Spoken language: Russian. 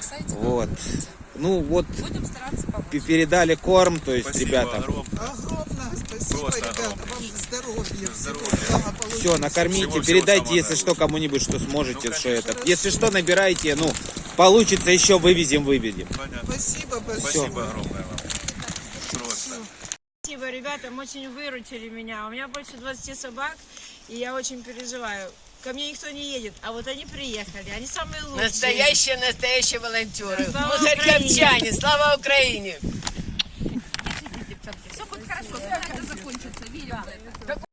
спасайте. Вот. Ну вот Будем стараться помочь. п- передали корм, то есть Спасибо ребята. огромное. Огромное спасибо, Просто ребята, огромное. вам здоровья, Здоровья. всего благополучия. Все, накормите, Всего-всего передайте, самого если что, кому-нибудь, что сможете, Ну, что это. Если что, набирайте, ну, получится еще, вывезем, выведем. Понятно. Спасибо большое. Спасибо огромное вам. Просто. Спасибо, ребятам, очень выручили меня. У меня больше 20 собак, и я очень переживаю. Ко мне никто не едет, а вот они приехали. Они самые лучшие. Настоящие, настоящие волонтеры. Слава Мусоркопчане, слава Украине! Все будет хорошо, скоро это закончится, верим в это.